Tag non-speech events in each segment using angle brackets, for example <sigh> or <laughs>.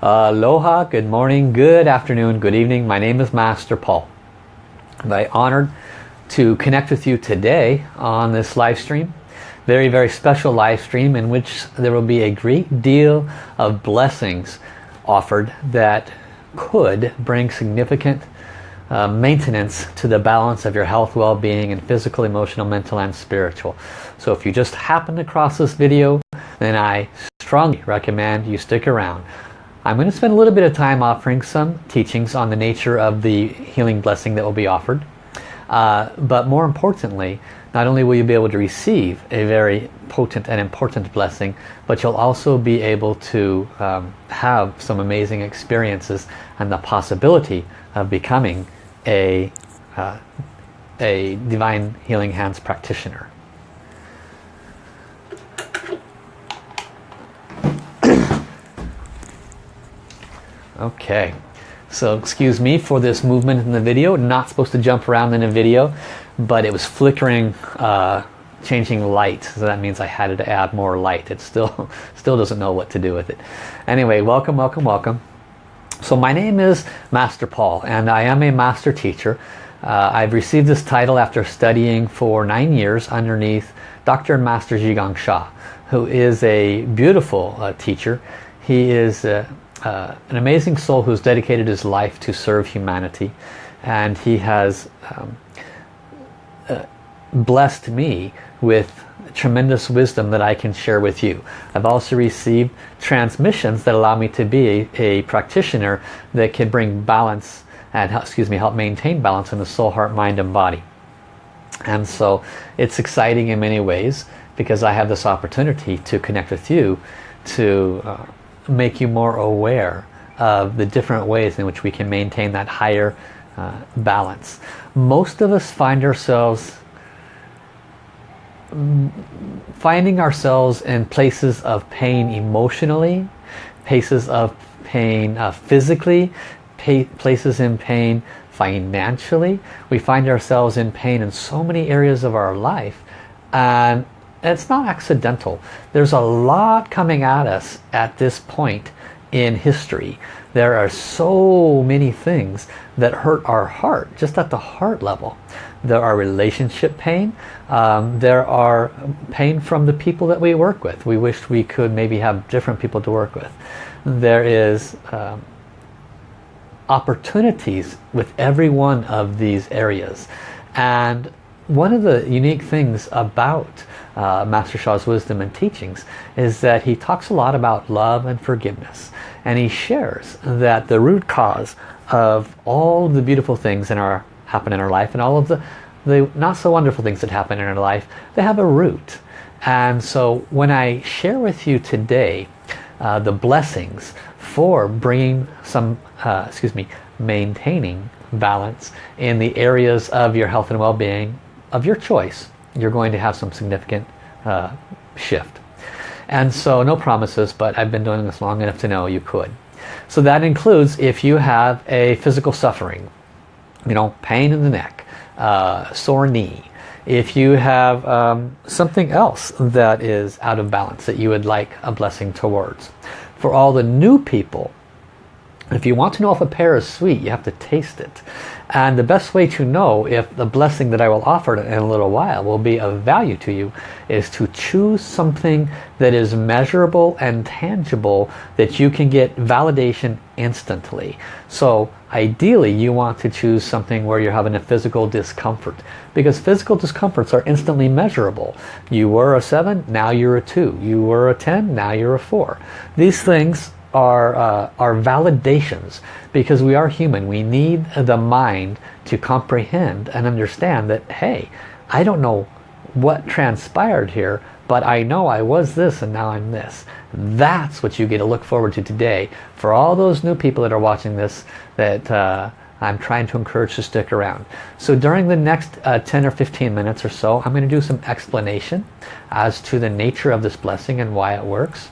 Aloha, good morning, good afternoon, good evening. My name is Master Paul. I'm very honored to connect with you today on this live stream. Very, very special live stream in which there will be a great deal of blessings offered that could bring significant uh, maintenance to the balance of your health, well-being, and physical, emotional, mental, and spiritual. So if you just happen across this video, then I strongly recommend you stick around. I'm going to spend a little bit of time offering some teachings on the nature of the healing blessing that will be offered. Uh, but more importantly, not only will you be able to receive a very potent and important blessing, but you'll also be able to um, have some amazing experiences and the possibility of becoming a, uh, a Divine Healing Hands practitioner. Okay, so excuse me for this movement in the video. Not supposed to jump around in a video, but it was flickering, uh, changing light. So that means I had to add more light. It still, <laughs> still doesn't know what to do with it. Anyway, welcome, welcome, welcome. So my name is Master Paul and I am a master teacher. Uh, I've received this title after studying for nine years underneath Dr. and Master Zhi Sha, who is a beautiful uh, teacher. He is uh, an amazing soul who's dedicated his life to serve humanity and he has um, uh, blessed me with tremendous wisdom that I can share with you. I've also received transmissions that allow me to be a, a practitioner that can bring balance and excuse me help maintain balance in the soul, heart, mind and body. And so it's exciting in many ways because I have this opportunity to connect with you to uh, make you more aware of the different ways in which we can maintain that higher uh, balance. Most of us find ourselves mm, finding ourselves in places of pain emotionally, places of pain uh, physically, places in pain financially. We find ourselves in pain in so many areas of our life and it's not accidental. There's a lot coming at us at this point in history. There are so many things that hurt our heart, just at the heart level. There are relationship pain. Um, there are pain from the people that we work with. We wish we could maybe have different people to work with. There is um, opportunities with every one of these areas. And one of the unique things about uh, Master Sha's wisdom and teachings is that he talks a lot about love and forgiveness. And he shares that the root cause of all the beautiful things in our happen in our life and all of the the not so wonderful things that happen in our life they have a root. And so when I share with you today uh, the blessings for bringing some uh, excuse me maintaining balance in the areas of your health and well-being of your choice you're going to have some significant uh, shift. And so no promises, but I've been doing this long enough to know you could. So that includes if you have a physical suffering, you know, pain in the neck, uh, sore knee, if you have um, something else that is out of balance that you would like a blessing towards. For all the new people, if you want to know if a pear is sweet, you have to taste it. And the best way to know if the blessing that I will offer in a little while will be of value to you is to choose something that is measurable and tangible that you can get validation instantly. So ideally you want to choose something where you're having a physical discomfort because physical discomforts are instantly measurable. You were a 7, now you're a 2. You were a 10, now you're a 4. These things are, uh, validations because we are human. We need the mind to comprehend and understand that, hey, I don't know what transpired here, but I know I was this and now I'm this. That's what you get to look forward to today. For all those new people that are watching this, that uh, I'm trying to encourage to stick around. So during the next uh, 10 or 15 minutes or so, I'm going to do some explanation as to the nature of this blessing and why it works.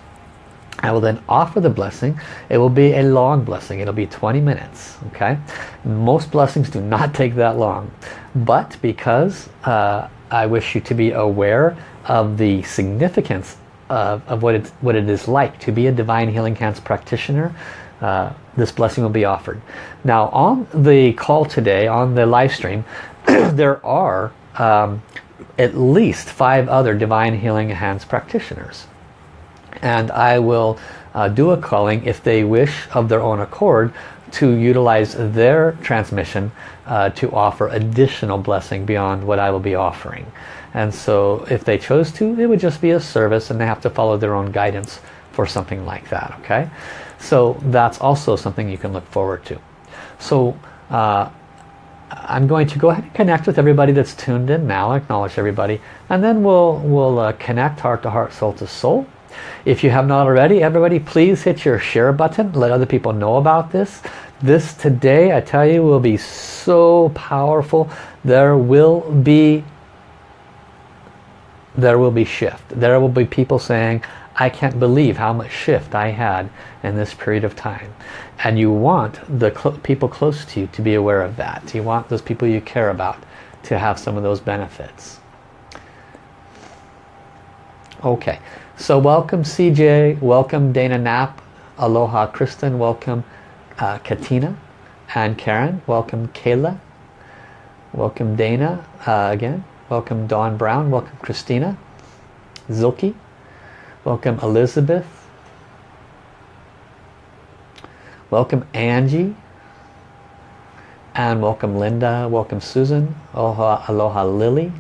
I will then offer the blessing. It will be a long blessing. It'll be 20 minutes. Okay. Most blessings do not take that long. But because uh, I wish you to be aware of the significance of, of what, it, what it is like to be a Divine Healing Hands practitioner, uh, this blessing will be offered. Now on the call today, on the live stream, <clears throat> there are um, at least five other Divine Healing Hands practitioners. And I will uh, do a calling if they wish of their own accord to utilize their transmission uh, to offer additional blessing beyond what I will be offering. And so if they chose to, it would just be a service and they have to follow their own guidance for something like that, okay? So that's also something you can look forward to. So uh, I'm going to go ahead and connect with everybody that's tuned in now, acknowledge everybody, and then we'll, we'll uh, connect heart to heart, soul to soul. If you have not already, everybody please hit your share button, let other people know about this. This today, I tell you, will be so powerful. There will be there will be shift. There will be people saying, I can't believe how much shift I had in this period of time. And you want the cl people close to you to be aware of that. You want those people you care about to have some of those benefits. Okay, so welcome CJ, welcome Dana Knapp, aloha Kristen, welcome uh, Katina and Karen, welcome Kayla, welcome Dana uh, again, welcome Dawn Brown, welcome Christina, Zilke, welcome Elizabeth, welcome Angie, and welcome Linda, welcome Susan, aloha, aloha Lily,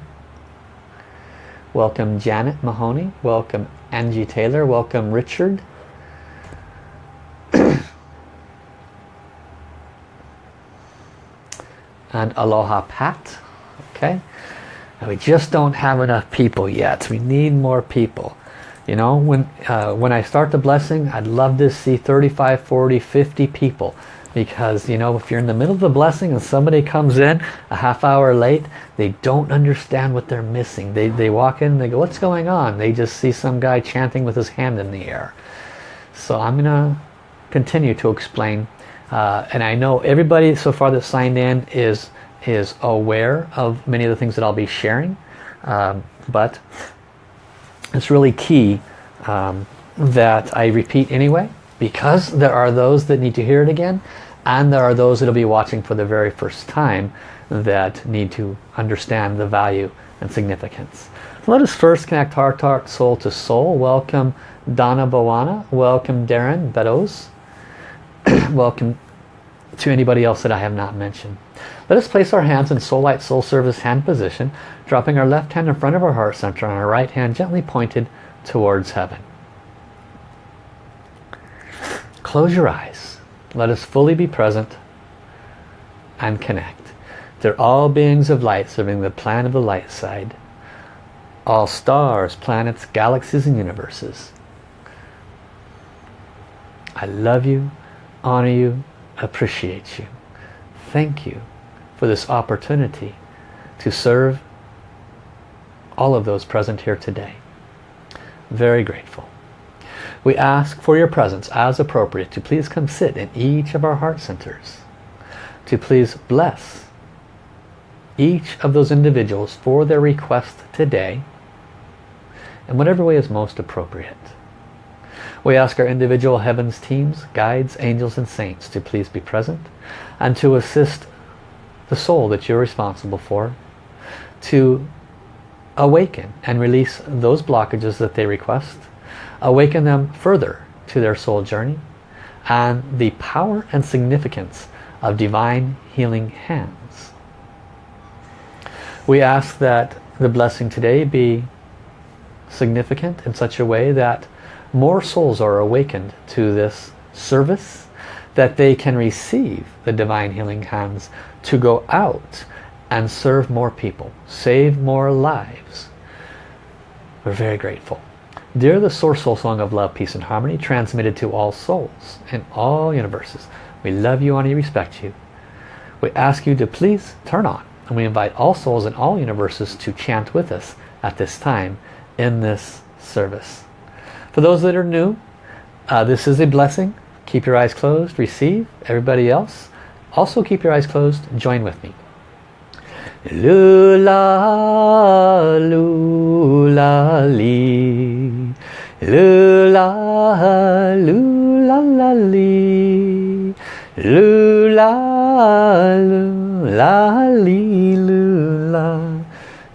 welcome Janet Mahoney, welcome Angie Taylor, welcome Richard, <coughs> and Aloha Pat. Okay, and we just don't have enough people yet. We need more people. You know, when uh, when I start the blessing, I'd love to see 35, 40, 50 people. Because, you know, if you're in the middle of the blessing and somebody comes in a half hour late, they don't understand what they're missing. They, they walk in they go, what's going on? They just see some guy chanting with his hand in the air. So I'm going to continue to explain uh, and I know everybody so far that signed in is is aware of many of the things that I'll be sharing um, but it's really key um, that I repeat anyway because there are those that need to hear it again and there are those that will be watching for the very first time that need to understand the value and significance. Let us first connect heart to heart, soul to soul. Welcome Donna Bowana. Welcome Darren Beddoes. <clears throat> welcome to anybody else that I have not mentioned. Let us place our hands in Soul Light Soul Service hand position, dropping our left hand in front of our heart center and our right hand gently pointed towards heaven. Close your eyes. Let us fully be present and connect. They're all beings of light serving the plan of the light side. All stars, planets, galaxies and universes. I love you, honor you, appreciate you. Thank you for this opportunity to serve all of those present here today. Very grateful. We ask for your presence as appropriate to please come sit in each of our heart centers. To please bless each of those individuals for their request today in whatever way is most appropriate. We ask our individual heavens teams, guides, angels and saints to please be present and to assist the soul that you're responsible for to awaken and release those blockages that they request, awaken them further to their soul journey and the power and significance of divine healing hands. We ask that the blessing today be significant in such a way that more souls are awakened to this service that they can receive the divine healing hands to go out and serve more people, save more lives. We're very grateful. Dear the Source Soul Song of Love, Peace and Harmony, transmitted to all souls in all universes, we love you, honor you, respect you. We ask you to please turn on, and we invite all souls in all universes to chant with us at this time in this service. For those that are new, uh, this is a blessing. Keep your eyes closed, receive. Everybody else, also keep your eyes closed. Join with me. Lula, lula, li. Lula, lula, la, li. Lula, lula, li, lula.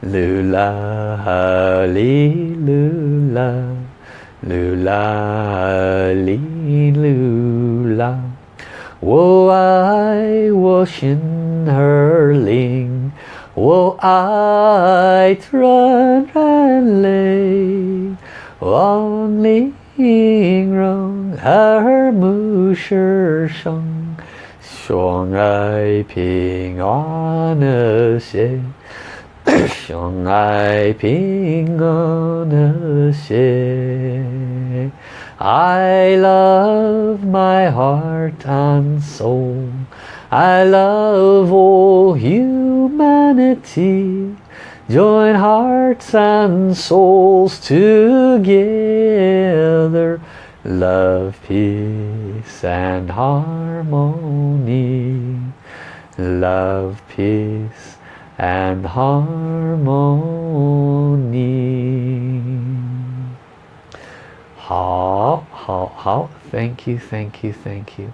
Lula, li, lula. Lula, li, lula. 我爱我心儿灵，我爱纯然泪， Only Ying Her Mu Shi Sheng Xiang Ai Ping An Xie Xiang Ai Ping An Xie I love my heart and soul I love all humanity Join hearts and souls together. Love, peace and harmony. Love, peace and harmony. 好好好 thank you thank you thank you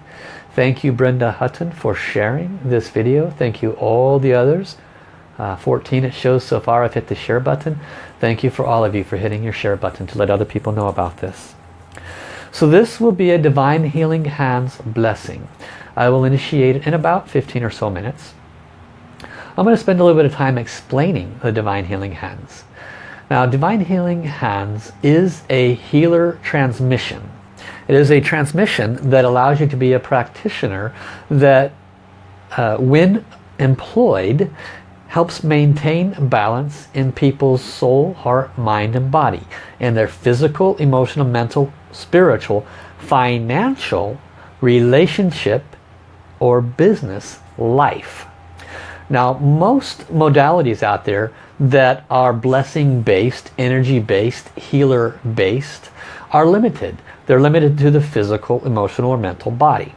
thank you Brenda Hutton for sharing this video thank you all the others uh, 14 it shows so far I've hit the share button. Thank you for all of you for hitting your share button to let other people know about this. So this will be a divine healing hands blessing. I will initiate it in about 15 or so minutes. I'm going to spend a little bit of time explaining the divine healing hands. Now Divine Healing Hands is a healer transmission. It is a transmission that allows you to be a practitioner that uh, when employed helps maintain balance in people's soul, heart, mind and body in their physical, emotional, mental, spiritual, financial, relationship or business life. Now most modalities out there that are blessing based, energy based, healer based are limited. They're limited to the physical, emotional or mental body.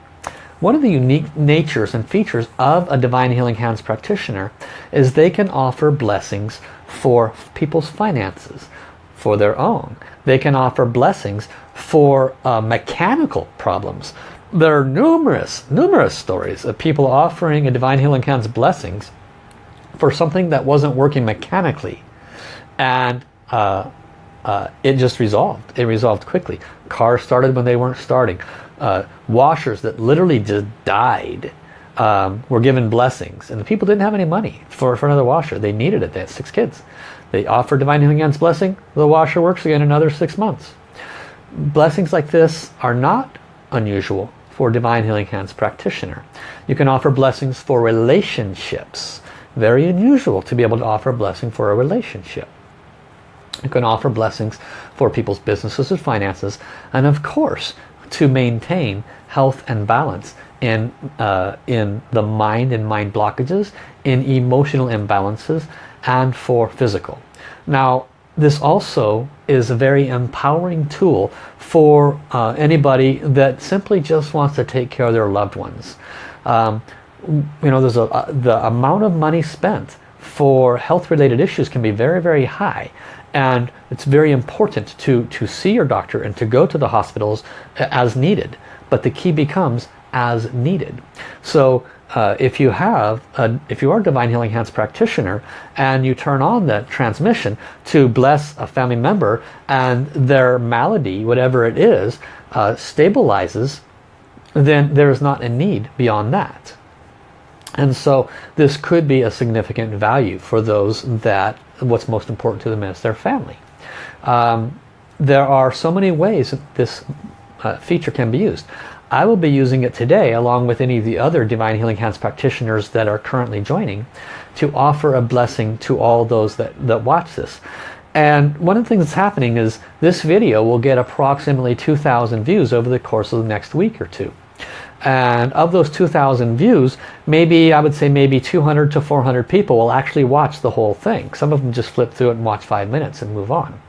One of the unique natures and features of a Divine Healing Hands practitioner is they can offer blessings for people's finances, for their own. They can offer blessings for uh, mechanical problems. There are numerous, numerous stories of people offering a Divine Healing Hands blessings for something that wasn't working mechanically and uh, uh, it just resolved it resolved quickly cars started when they weren't starting uh, washers that literally just died um, were given blessings. And the people didn't have any money for, for another washer. They needed it. They had six kids. They offered divine healing hands blessing. The washer works again another six months. Blessings like this are not unusual for divine healing hands practitioner. You can offer blessings for relationships. Very unusual to be able to offer a blessing for a relationship. You can offer blessings for people's businesses and finances. And of course to maintain health and balance in, uh, in the mind and mind blockages, in emotional imbalances and for physical. Now this also is a very empowering tool for uh, anybody that simply just wants to take care of their loved ones. Um, you know, there's a, uh, the amount of money spent for health-related issues can be very, very high. And it's very important to, to see your doctor and to go to the hospitals as needed. But the key becomes as needed. So uh, if you have, a, if you are a Divine Healing Hands practitioner and you turn on the transmission to bless a family member and their malady, whatever it is, uh, stabilizes, then there is not a need beyond that. And so this could be a significant value for those that what's most important to them is their family. Um, there are so many ways that this uh, feature can be used. I will be using it today along with any of the other Divine Healing Hands practitioners that are currently joining to offer a blessing to all those that, that watch this. And one of the things that's happening is this video will get approximately 2,000 views over the course of the next week or two and of those 2,000 views maybe I would say maybe 200 to 400 people will actually watch the whole thing. Some of them just flip through it and watch five minutes and move on.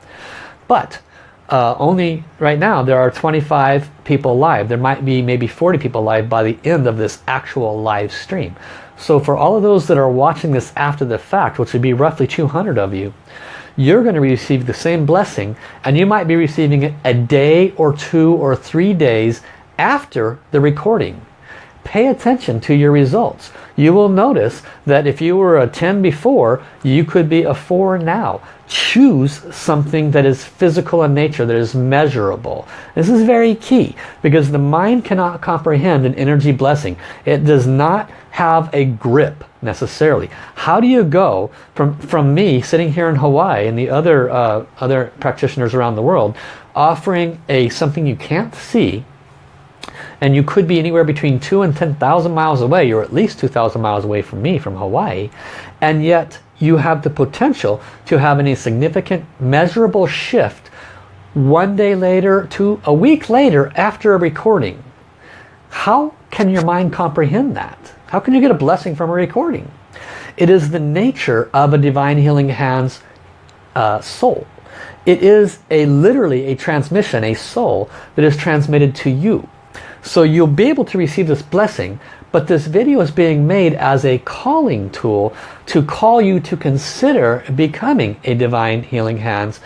But uh, only right now there are 25 people live. There might be maybe 40 people live by the end of this actual live stream. So for all of those that are watching this after the fact which would be roughly 200 of you you're going to receive the same blessing and you might be receiving it a day or two or three days after the recording. pay attention to your results. You will notice that if you were a 10 before, you could be a 4 now. Choose something that is physical in nature, that is measurable. This is very key because the mind cannot comprehend an energy blessing. It does not have a grip necessarily. How do you go from, from me sitting here in Hawaii and the other, uh, other practitioners around the world offering a something you can't see and you could be anywhere between two and 10,000 miles away. You're at least 2,000 miles away from me, from Hawaii. And yet you have the potential to have any significant measurable shift one day later to a week later after a recording. How can your mind comprehend that? How can you get a blessing from a recording? It is the nature of a Divine Healing Hands uh, soul. It is a literally a transmission, a soul that is transmitted to you. So you'll be able to receive this blessing, but this video is being made as a calling tool to call you to consider becoming a Divine Healing Hands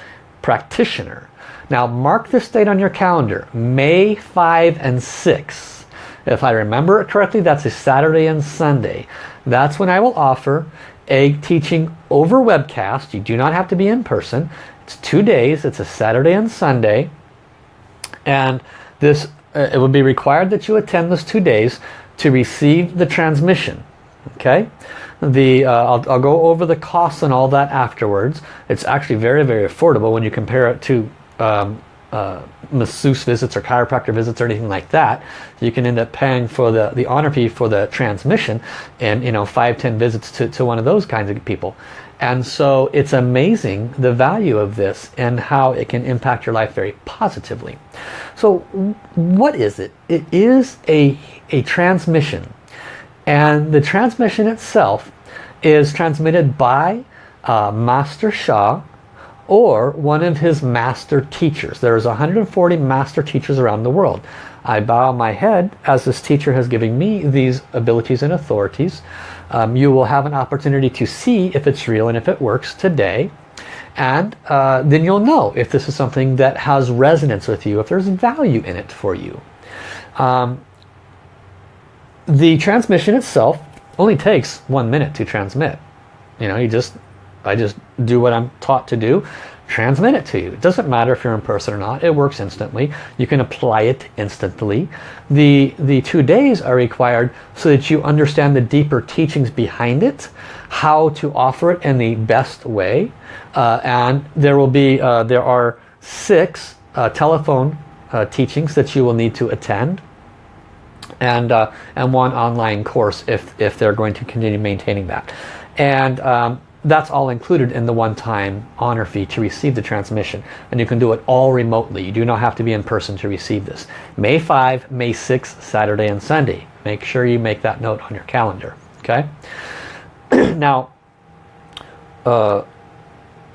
practitioner. Now mark this date on your calendar, May 5 and 6. If I remember it correctly, that's a Saturday and Sunday. That's when I will offer a teaching over webcast. You do not have to be in person. It's two days. It's a Saturday and Sunday. And this it would be required that you attend those two days to receive the transmission. Okay, the uh, I'll, I'll, go over the costs and all that afterwards. It's actually very very affordable when you compare it to um, uh, masseuse visits or chiropractor visits or anything like that. You can end up paying for the the honor fee for the transmission and you know five ten visits to, to one of those kinds of people. And so it's amazing the value of this and how it can impact your life very positively. So what is it? It is a, a transmission. And the transmission itself is transmitted by uh, Master Sha or one of his master teachers. There's 140 master teachers around the world. I bow my head as this teacher has given me these abilities and authorities um, you will have an opportunity to see if it's real and if it works today. And uh, then you'll know if this is something that has resonance with you, if there's value in it for you. Um, the transmission itself only takes one minute to transmit. You know, you just, I just do what I'm taught to do transmit it to you. It doesn't matter if you're in person or not. It works instantly. You can apply it instantly. The, the two days are required so that you understand the deeper teachings behind it, how to offer it in the best way. Uh, and there will be, uh, there are six uh, telephone uh, teachings that you will need to attend. And, uh, and one online course if, if they're going to continue maintaining that. And um, that's all included in the one-time honor fee to receive the transmission. And you can do it all remotely. You do not have to be in person to receive this. May 5, May 6, Saturday and Sunday. Make sure you make that note on your calendar. Okay. <clears throat> now, uh,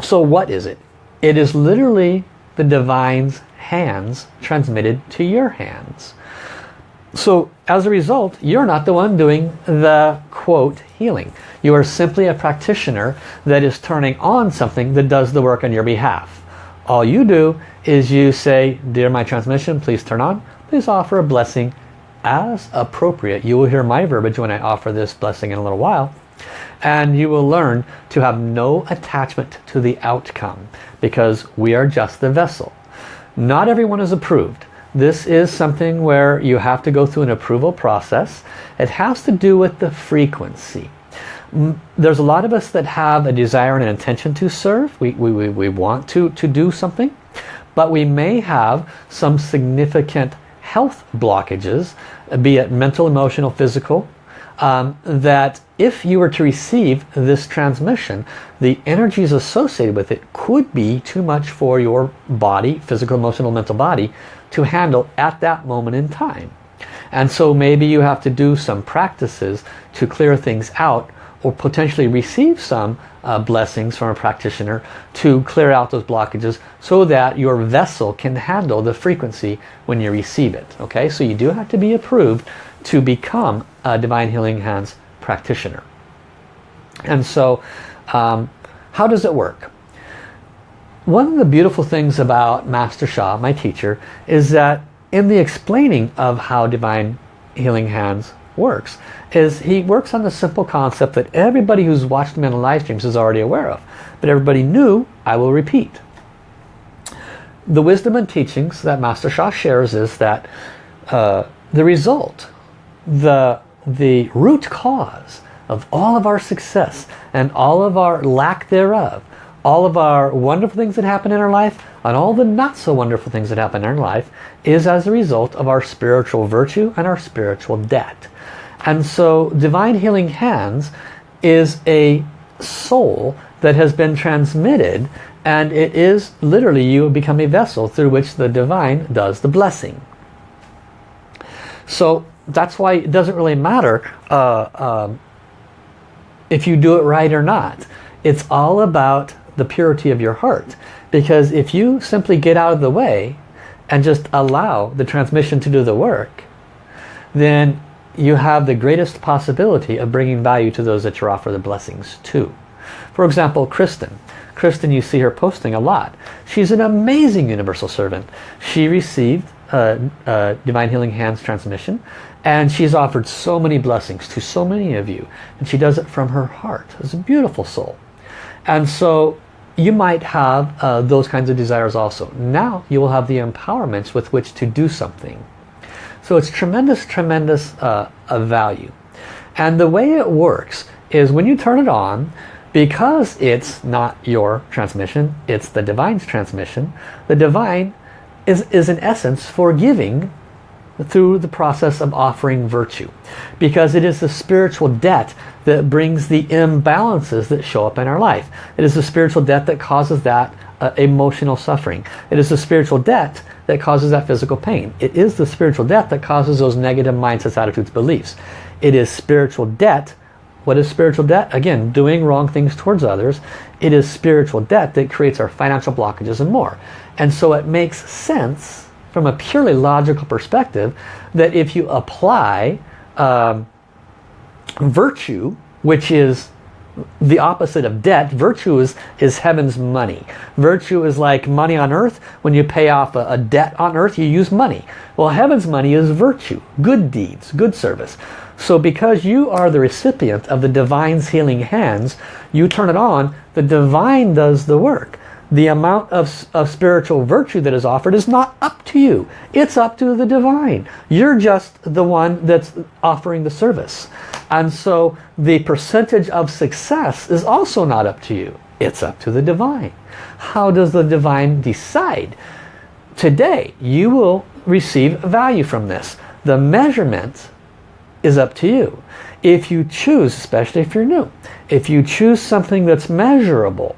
so what is it? It is literally the divine's hands transmitted to your hands. So as a result, you're not the one doing the quote healing. You are simply a practitioner that is turning on something that does the work on your behalf. All you do is you say, Dear my transmission, please turn on. Please offer a blessing as appropriate. You will hear my verbiage when I offer this blessing in a little while. And you will learn to have no attachment to the outcome because we are just the vessel. Not everyone is approved. This is something where you have to go through an approval process. It has to do with the frequency there's a lot of us that have a desire and an intention to serve. We, we, we want to, to do something. But we may have some significant health blockages, be it mental, emotional, physical, um, that if you were to receive this transmission, the energies associated with it could be too much for your body, physical, emotional, mental body, to handle at that moment in time. And so maybe you have to do some practices to clear things out or potentially receive some uh, blessings from a practitioner to clear out those blockages so that your vessel can handle the frequency when you receive it. Okay, so you do have to be approved to become a Divine Healing Hands practitioner. And so, um, how does it work? One of the beautiful things about Master Sha, my teacher, is that in the explaining of how Divine Healing Hands works is he works on the simple concept that everybody who's watched him in the live streams is already aware of. But everybody knew, I will repeat. The wisdom and teachings that Master Sha shares is that uh, the result, the, the root cause of all of our success and all of our lack thereof, all of our wonderful things that happen in our life and all the not so wonderful things that happen in our life is as a result of our spiritual virtue and our spiritual debt. And so Divine Healing Hands is a soul that has been transmitted and it is literally you become a vessel through which the divine does the blessing. So that's why it doesn't really matter uh, um, if you do it right or not. It's all about the purity of your heart. Because if you simply get out of the way and just allow the transmission to do the work, then you have the greatest possibility of bringing value to those that you offer the blessings to. For example, Kristen. Kristen, you see her posting a lot. She's an amazing universal servant. She received a, a Divine Healing Hands transmission and she's offered so many blessings to so many of you. And she does it from her heart. It's a beautiful soul. And so you might have uh, those kinds of desires also. Now you will have the empowerments with which to do something. So it's tremendous, tremendous uh, value. And the way it works is when you turn it on, because it's not your transmission, it's the divine's transmission, the divine is, is in essence forgiving through the process of offering virtue. Because it is the spiritual debt that brings the imbalances that show up in our life. It is the spiritual debt that causes that uh, emotional suffering. It is the spiritual debt that causes that physical pain. It is the spiritual debt that causes those negative mindsets, attitudes, beliefs. It is spiritual debt. What is spiritual debt? Again, doing wrong things towards others. It is spiritual debt that creates our financial blockages and more. And so it makes sense from a purely logical perspective that if you apply um, virtue, which is the opposite of debt, virtue is, is heaven's money. Virtue is like money on earth. When you pay off a, a debt on earth, you use money. Well, heaven's money is virtue, good deeds, good service. So because you are the recipient of the divine's healing hands, you turn it on, the divine does the work the amount of, of spiritual virtue that is offered is not up to you. It's up to the divine. You're just the one that's offering the service. And so the percentage of success is also not up to you. It's up to the divine. How does the divine decide? Today, you will receive value from this. The measurement is up to you. If you choose, especially if you're new, if you choose something that's measurable,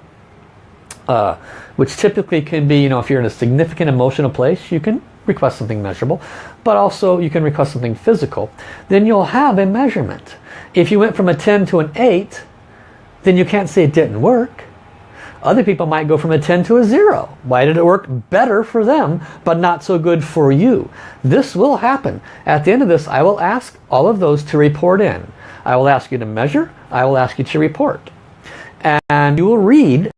uh, which typically can be, you know, if you're in a significant emotional place, you can request something measurable, but also you can request something physical. Then you'll have a measurement. If you went from a 10 to an 8, then you can't say it didn't work. Other people might go from a 10 to a 0. Why did it work better for them, but not so good for you? This will happen. At the end of this, I will ask all of those to report in. I will ask you to measure. I will ask you to report. And you will read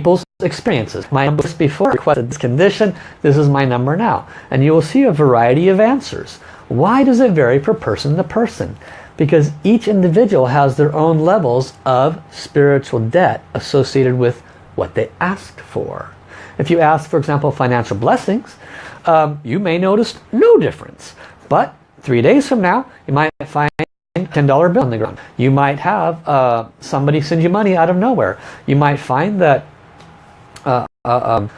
people's experiences. My number before requested this condition, this is my number now. And you will see a variety of answers. Why does it vary per person to person? Because each individual has their own levels of spiritual debt associated with what they asked for. If you ask, for example, financial blessings, um, you may notice no difference. But three days from now, you might find a $10 bill on the ground. You might have uh, somebody send you money out of nowhere. You might find that uh, uh, um,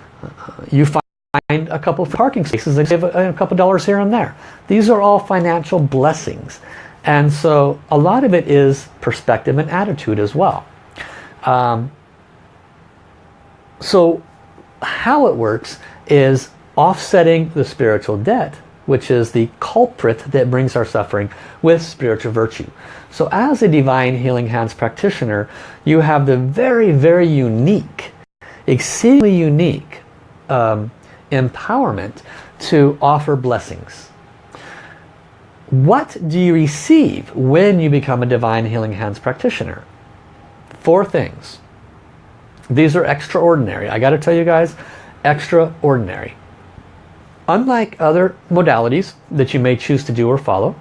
you find a couple of parking spaces and save a, a couple dollars here and there. These are all financial blessings. And so a lot of it is perspective and attitude as well. Um, so how it works is offsetting the spiritual debt, which is the culprit that brings our suffering, with spiritual virtue. So as a Divine Healing Hands practitioner, you have the very, very unique exceedingly unique um, empowerment to offer blessings. What do you receive when you become a Divine Healing Hands practitioner? Four things. These are extraordinary. I got to tell you guys, extraordinary. unlike other modalities that you may choose to do or follow,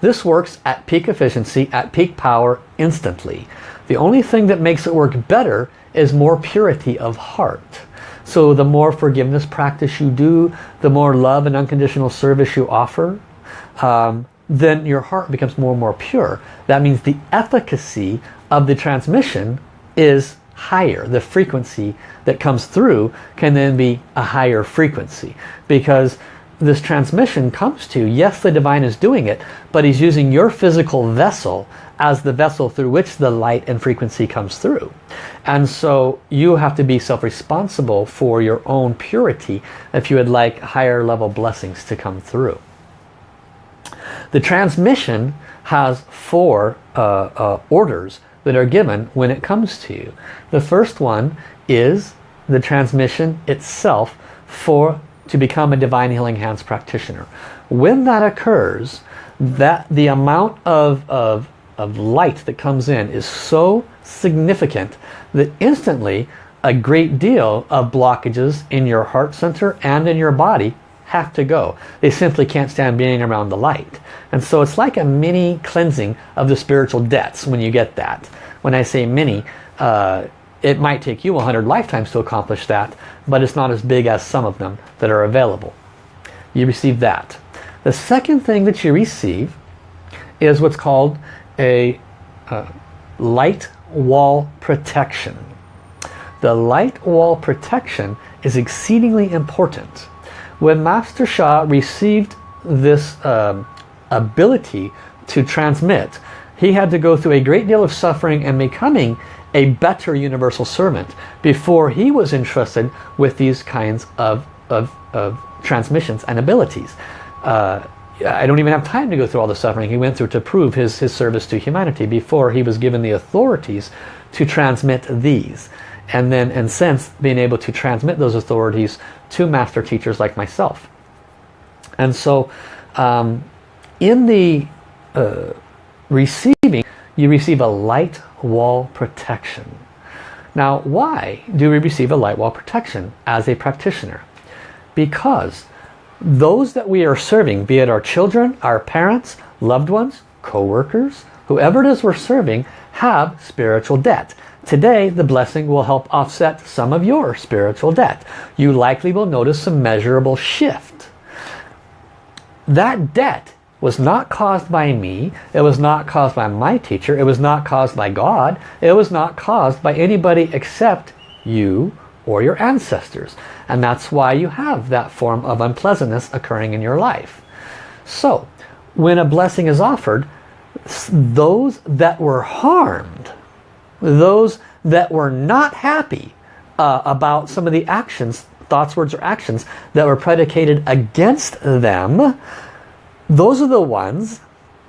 this works at peak efficiency, at peak power, instantly. The only thing that makes it work better is more purity of heart. So the more forgiveness practice you do, the more love and unconditional service you offer, um, then your heart becomes more and more pure. That means the efficacy of the transmission is higher. The frequency that comes through can then be a higher frequency because this transmission comes to, yes the divine is doing it, but he's using your physical vessel as the vessel through which the light and frequency comes through. And so you have to be self-responsible for your own purity if you would like higher level blessings to come through. The transmission has four uh, uh, orders that are given when it comes to you. The first one is the transmission itself for to become a Divine Healing Hands practitioner. When that occurs, that the amount of, of, of light that comes in is so significant that instantly a great deal of blockages in your heart center and in your body have to go. They simply can't stand being around the light. And so it's like a mini cleansing of the spiritual debts when you get that. When I say mini, uh, it might take you 100 lifetimes to accomplish that, but it's not as big as some of them that are available. You receive that. The second thing that you receive is what's called a uh, light wall protection. The light wall protection is exceedingly important. When Master Sha received this um, ability to transmit, he had to go through a great deal of suffering and becoming a better universal servant before he was entrusted with these kinds of, of, of transmissions and abilities. Uh, I don't even have time to go through all the suffering he went through to prove his, his service to humanity before he was given the authorities to transmit these. And then, and since, being able to transmit those authorities to master teachers like myself. And so, um, in the uh, receiving, you receive a light wall protection. Now, why do we receive a light wall protection as a practitioner? Because those that we are serving, be it our children, our parents, loved ones, co-workers, whoever it is we're serving, have spiritual debt. Today, the blessing will help offset some of your spiritual debt. You likely will notice some measurable shift. That debt was not caused by me. It was not caused by my teacher. It was not caused by God. It was not caused by anybody except you or your ancestors. And that's why you have that form of unpleasantness occurring in your life. So, when a blessing is offered, those that were harmed, those that were not happy uh, about some of the actions, thoughts, words, or actions that were predicated against them, those are the ones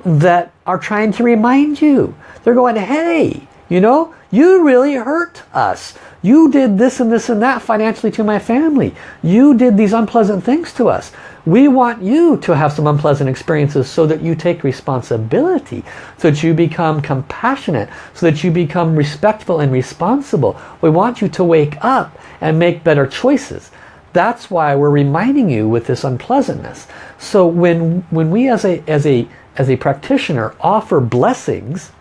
that are trying to remind you. They're going, hey, you know, you really hurt us. You did this and this and that financially to my family. You did these unpleasant things to us. We want you to have some unpleasant experiences so that you take responsibility, so that you become compassionate, so that you become respectful and responsible. We want you to wake up and make better choices. That's why we're reminding you with this unpleasantness. So when, when we as a, as, a, as a practitioner offer blessings,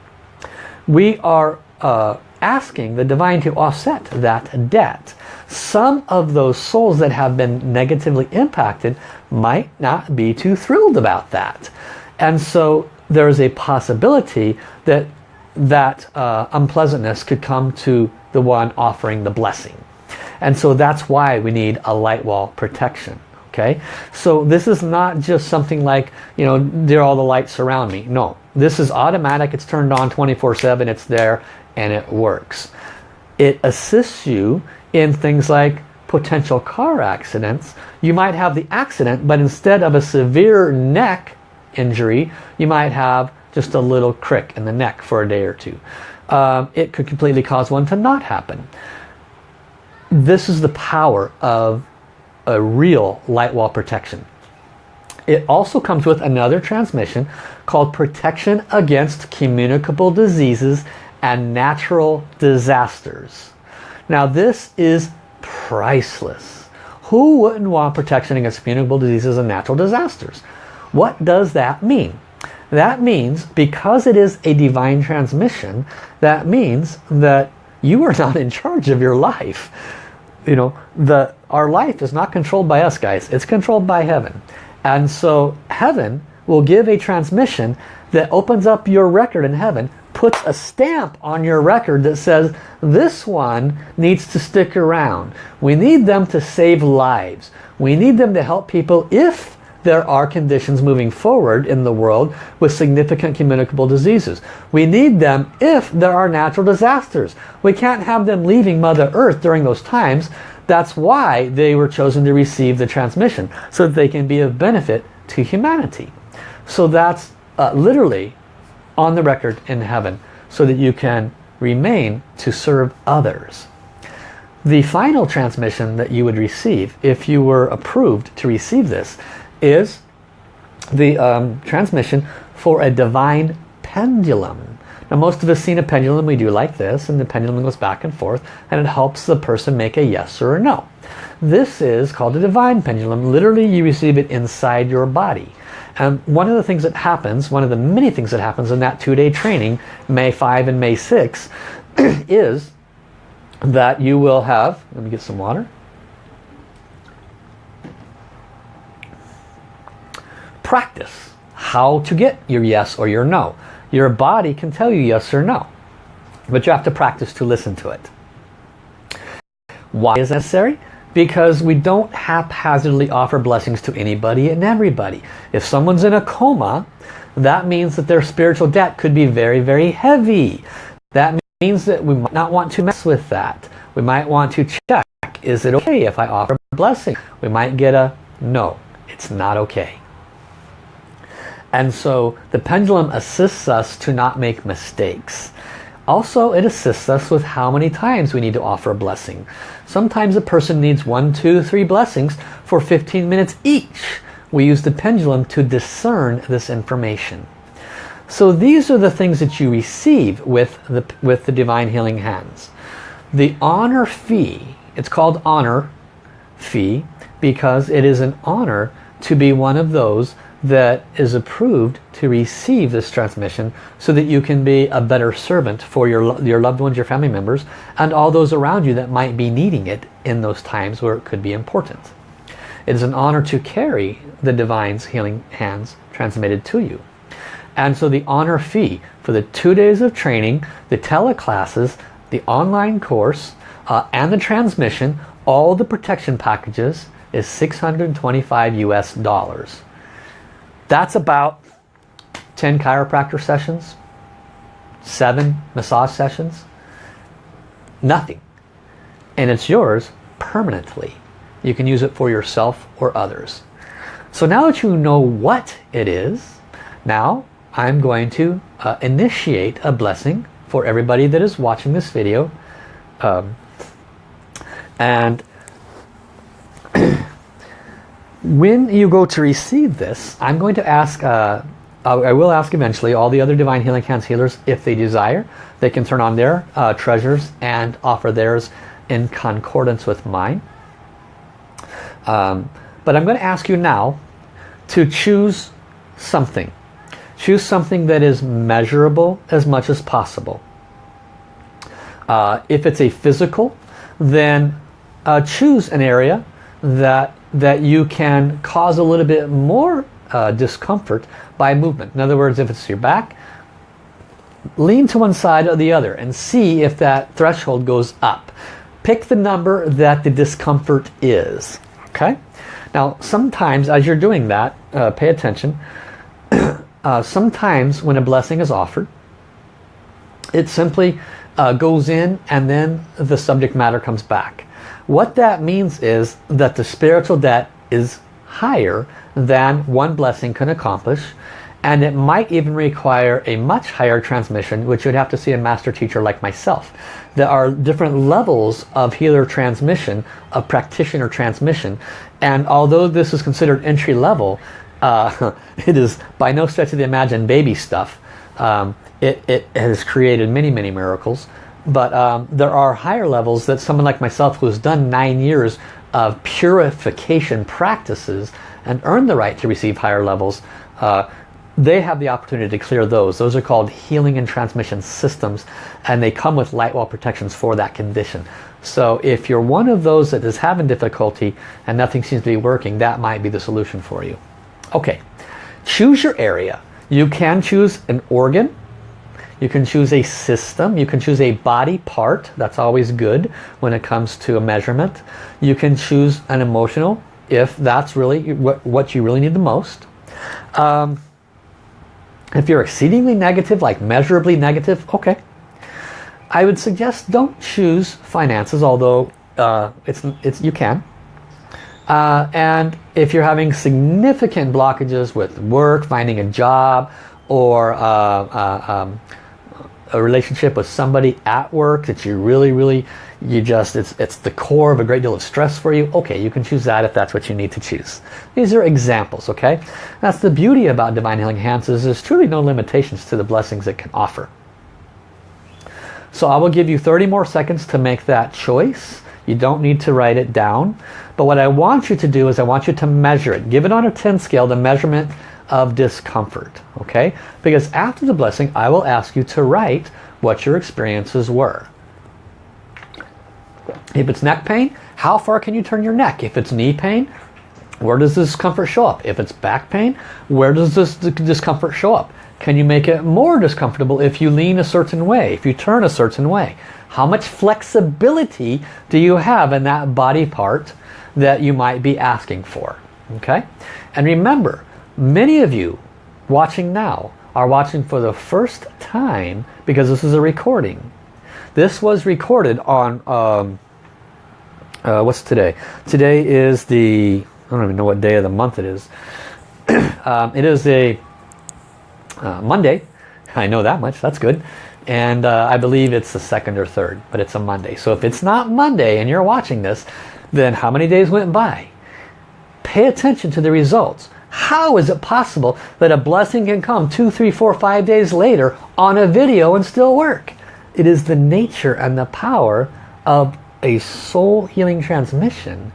we are uh, asking the divine to offset that debt. Some of those souls that have been negatively impacted might not be too thrilled about that. And so there's a possibility that that uh, unpleasantness could come to the one offering the blessing. And so that's why we need a light wall protection. Okay, so this is not just something like, you know, there are all the lights around me. No, this is automatic. It's turned on 24-7. It's there and it works. It assists you in things like potential car accidents. You might have the accident, but instead of a severe neck injury, you might have just a little crick in the neck for a day or two. Um, it could completely cause one to not happen this is the power of a real light wall protection. It also comes with another transmission called Protection Against Communicable Diseases and Natural Disasters. Now this is priceless. Who wouldn't want protection against communicable diseases and natural disasters? What does that mean? That means because it is a divine transmission, that means that you are not in charge of your life. You know, the our life is not controlled by us guys. It's controlled by heaven. And so heaven will give a transmission that opens up your record in heaven, puts a stamp on your record that says this one needs to stick around. We need them to save lives. We need them to help people if there are conditions moving forward in the world with significant communicable diseases. We need them if there are natural disasters. We can't have them leaving Mother Earth during those times. That's why they were chosen to receive the transmission, so that they can be of benefit to humanity. So that's uh, literally on the record in heaven, so that you can remain to serve others. The final transmission that you would receive, if you were approved to receive this, is the um, transmission for a divine pendulum. Now most of us seen a pendulum, we do like this, and the pendulum goes back and forth, and it helps the person make a yes or a no. This is called a divine pendulum. Literally you receive it inside your body. And one of the things that happens, one of the many things that happens in that two-day training, May 5 and May 6, <clears throat> is that you will have, let me get some water, practice how to get your yes or your no. Your body can tell you yes or no, but you have to practice to listen to it. Why is necessary? Because we don't haphazardly offer blessings to anybody and everybody. If someone's in a coma, that means that their spiritual debt could be very, very heavy. That means that we might not want to mess with that. We might want to check, is it okay if I offer a blessing? We might get a no, it's not okay. And so the pendulum assists us to not make mistakes. Also, it assists us with how many times we need to offer a blessing. Sometimes a person needs one, two, three blessings for 15 minutes each. We use the pendulum to discern this information. So these are the things that you receive with the, with the Divine Healing Hands. The honor fee, it's called honor fee because it is an honor to be one of those that is approved to receive this transmission so that you can be a better servant for your, your loved ones, your family members, and all those around you that might be needing it in those times where it could be important. It is an honor to carry the Divine's healing hands transmitted to you. And so the honor fee for the two days of training, the teleclasses, the online course, uh, and the transmission, all the protection packages is 625 US dollars. That's about 10 chiropractor sessions, seven massage sessions, nothing. And it's yours permanently. You can use it for yourself or others. So now that you know what it is, now I'm going to uh, initiate a blessing for everybody that is watching this video. Um, and <clears throat> when you go to receive this, I'm going to ask, uh, I will ask eventually all the other Divine Healing Hands healers if they desire. They can turn on their uh, treasures and offer theirs in concordance with mine. Um, but I'm going to ask you now to choose something. Choose something that is measurable as much as possible. Uh, if it's a physical, then uh, choose an area that that you can cause a little bit more uh, discomfort by movement. In other words, if it's your back, lean to one side or the other and see if that threshold goes up. Pick the number that the discomfort is. Okay. Now, sometimes as you're doing that, uh, pay attention. <coughs> uh, sometimes when a blessing is offered, it simply uh, goes in and then the subject matter comes back. What that means is that the spiritual debt is higher than one blessing can accomplish and it might even require a much higher transmission which you'd have to see a master teacher like myself. There are different levels of healer transmission, of practitioner transmission and although this is considered entry level uh, <laughs> it is by no stretch of the imagination baby stuff. Um, it, it has created many many miracles but um, there are higher levels that someone like myself who's done nine years of purification practices and earned the right to receive higher levels, uh, they have the opportunity to clear those. Those are called healing and transmission systems and they come with light wall protections for that condition. So if you're one of those that is having difficulty and nothing seems to be working, that might be the solution for you. Okay, choose your area. You can choose an organ. You can choose a system. You can choose a body part. That's always good when it comes to a measurement. You can choose an emotional if that's really what what you really need the most. Um, if you're exceedingly negative, like measurably negative, okay. I would suggest don't choose finances, although uh, it's, it's you can. Uh, and if you're having significant blockages with work, finding a job, or uh, uh um, a relationship with somebody at work that you really, really, you just, it's, it's the core of a great deal of stress for you, okay, you can choose that if that's what you need to choose. These are examples, okay? That's the beauty about Divine Healing Hands is there's truly no limitations to the blessings it can offer. So I will give you 30 more seconds to make that choice. You don't need to write it down. But what I want you to do is I want you to measure it. Give it on a 10 scale, the measurement of discomfort. Okay? Because after the blessing, I will ask you to write what your experiences were. If it's neck pain, how far can you turn your neck? If it's knee pain, where does this discomfort show up? If it's back pain, where does this discomfort show up? Can you make it more discomfortable if you lean a certain way, if you turn a certain way? How much flexibility do you have in that body part that you might be asking for? Okay? And remember, many of you watching now are watching for the first time because this is a recording. This was recorded on, um, uh, what's today? Today is the, I don't even know what day of the month it is. <clears throat> um, it is a uh, Monday. I know that much. That's good. And uh, I believe it's the second or third, but it's a Monday. So if it's not Monday and you're watching this, then how many days went by? Pay attention to the results. How is it possible that a blessing can come two, three, four, five days later on a video and still work? It is the nature and the power of a soul healing transmission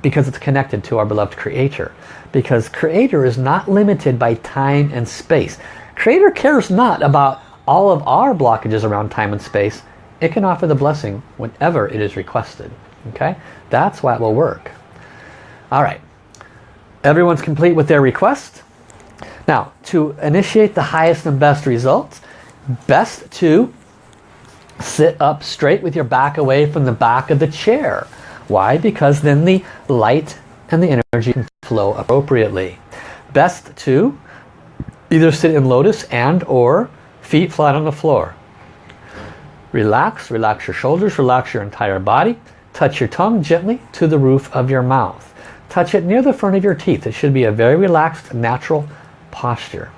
because it's connected to our beloved creator. Because creator is not limited by time and space. Creator cares not about all of our blockages around time and space. It can offer the blessing whenever it is requested. Okay? That's why it will work. All right everyone's complete with their request now to initiate the highest and best results best to sit up straight with your back away from the back of the chair why? Because then the light and the energy can flow appropriately. Best to either sit in lotus and or feet flat on the floor. Relax, relax your shoulders, relax your entire body. Touch your tongue gently to the roof of your mouth. Touch it near the front of your teeth. It should be a very relaxed, natural posture.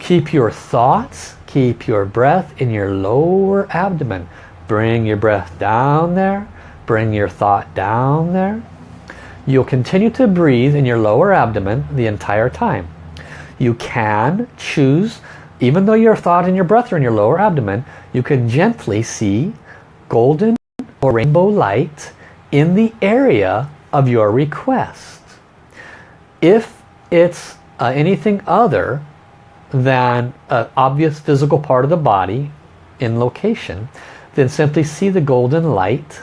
Keep your thoughts, keep your breath in your lower abdomen. Bring your breath down there Bring your thought down there. You'll continue to breathe in your lower abdomen the entire time. You can choose, even though your thought and your breath are in your lower abdomen, you can gently see golden or rainbow light in the area of your request. If it's uh, anything other than an obvious physical part of the body in location, then simply see the golden light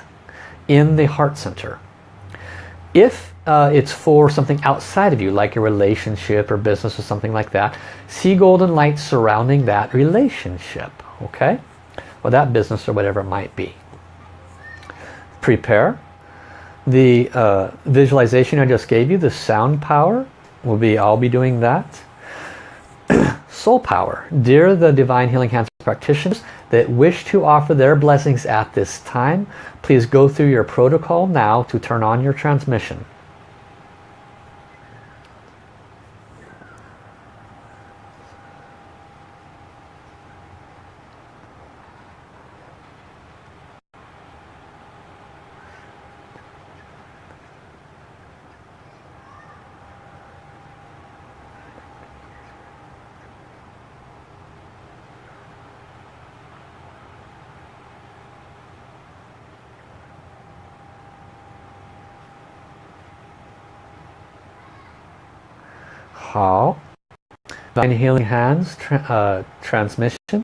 in the heart center. If uh, it's for something outside of you, like a relationship or business or something like that, see golden light surrounding that relationship, okay? Or that business or whatever it might be. Prepare. The uh, visualization I just gave you, the sound power, will be, I'll be doing that. <clears throat> Soul power. Dear the Divine Healing Hands practitioners, that wish to offer their blessings at this time, please go through your protocol now to turn on your transmission. 好 Divine Healing Hands tra uh, transmission.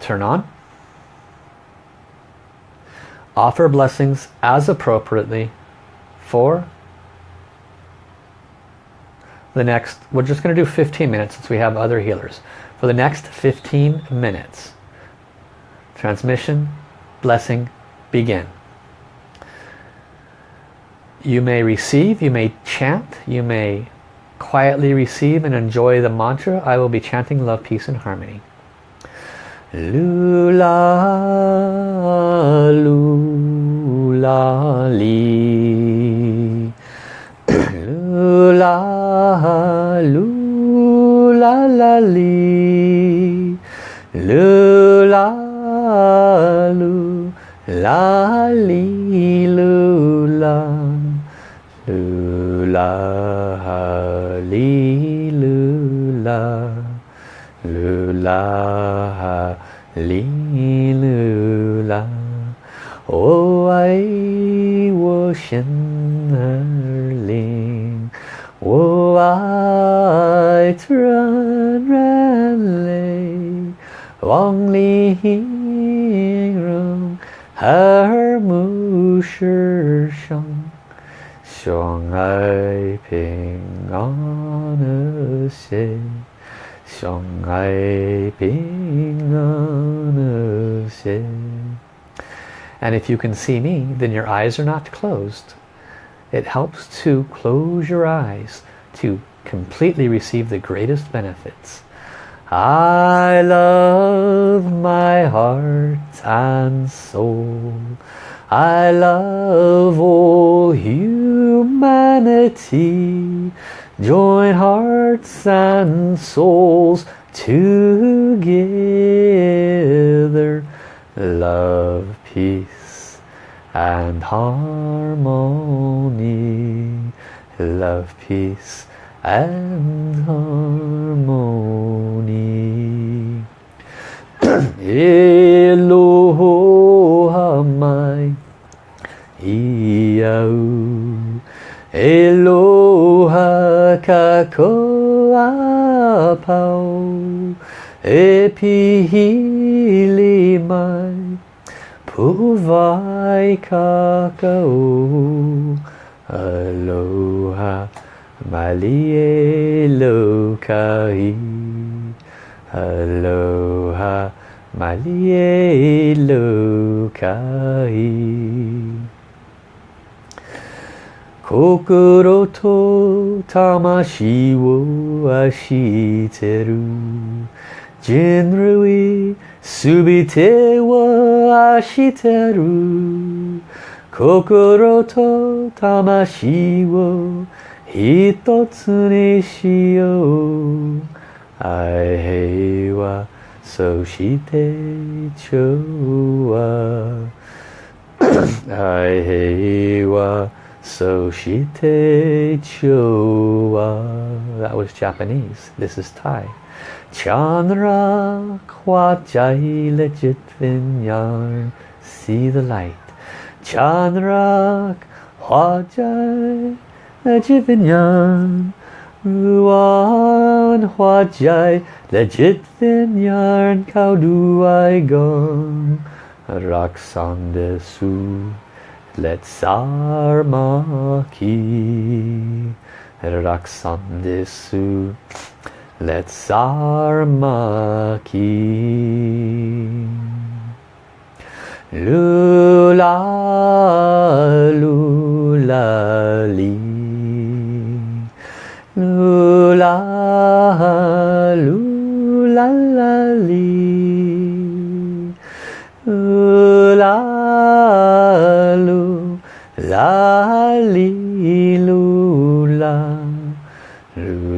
Turn on. Offer blessings as appropriately for the next we're just going to do 15 minutes since we have other healers. For the next 15 minutes transmission blessing begin you may receive you may chant you may quietly receive and enjoy the mantra I will be chanting love peace and harmony. Lula Lula Li. <clears throat> Lula Lula Li 哩噜啦，噜啦哈，哩噜啦，我爱我 lila, oh, I was in a 世上，相爱平安和谐。相爱平安和谐 And if you can see me, then your eyes are not closed. It helps to close your eyes to completely receive the greatest benefits. I love my heart and soul. I love all humanity. Join hearts and souls together. Love, peace and harmony. Love, peace and harmony. <clears throat> Eloha mai iau. Eloha kakoa pau. E pihili mai Puwai kakao Aloha malie lokai Aloha malie lokai 心と魂を愛してる。人類すべてを愛してる。心と魂を一つにしよう。愛平和そして調和。<coughs> 愛平和。So shite chowa. That was Japanese. This is Thai. Chandra kwajai legit vinyar. See the light. Chandra kwajai legit vinyar. Ruan huajai legit vinyar. Kau duai gong. Raksan Let's sarmaki raksandesu Let's sarmaki Lula lula li. Lula lula li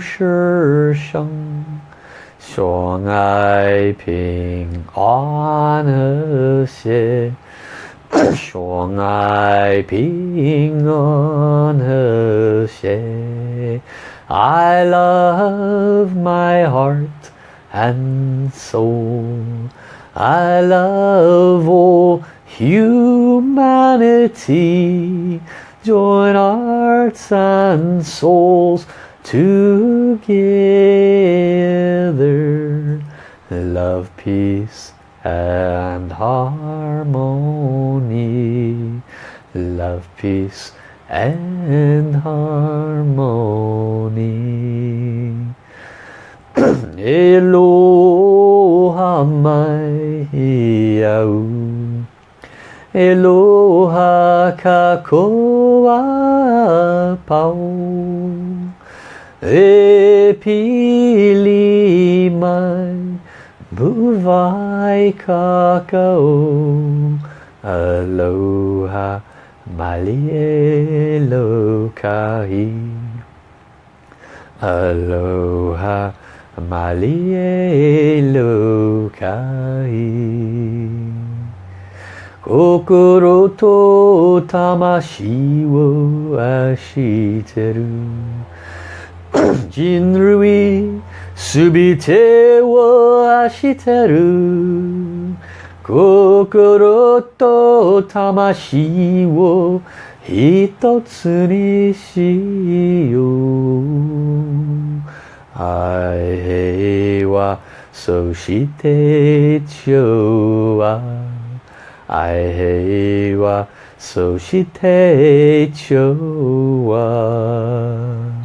是生，相爱平安和谐，相爱平安和谐。I love <coughs> my heart and soul. I love all humanity. Join hearts and souls together. Love, peace and harmony. Love, peace and harmony. <clears throat> Eloha mai au. Eloha kakoa pau. E pili mai buwai kakao. Aloha malielo kahi. Aloha malielo kai. Kokoro to tamashi wo ashiteru. Jinrui subite wo ashiteru. Kokoro to tamashi wo hitotsu ni shiyou. Ai wa so shite chowa. Ai wa so shite chowa. Chandra kwachai lechit vinyan. Chandra muan man nuchar. Muan hoa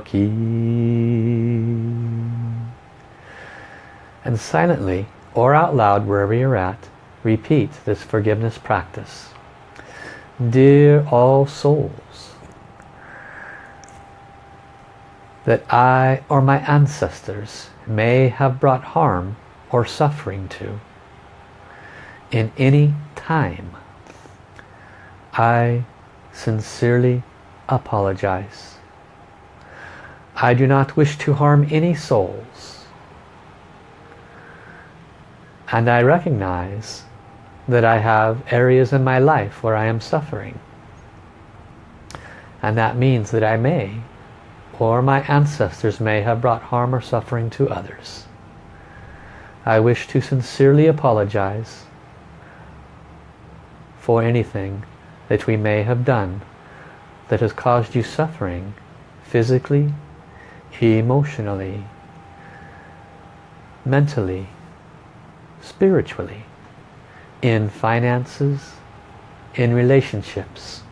ki And silently or out loud wherever you're at repeat this forgiveness practice. Dear all souls, that I or my ancestors may have brought harm or suffering to in any time, I sincerely apologize. I do not wish to harm any souls. And I recognize that I have areas in my life where I am suffering. And that means that I may, or my ancestors may have brought harm or suffering to others. I wish to sincerely apologize for anything that we may have done that has caused you suffering physically, emotionally, mentally, spiritually in finances, in relationships,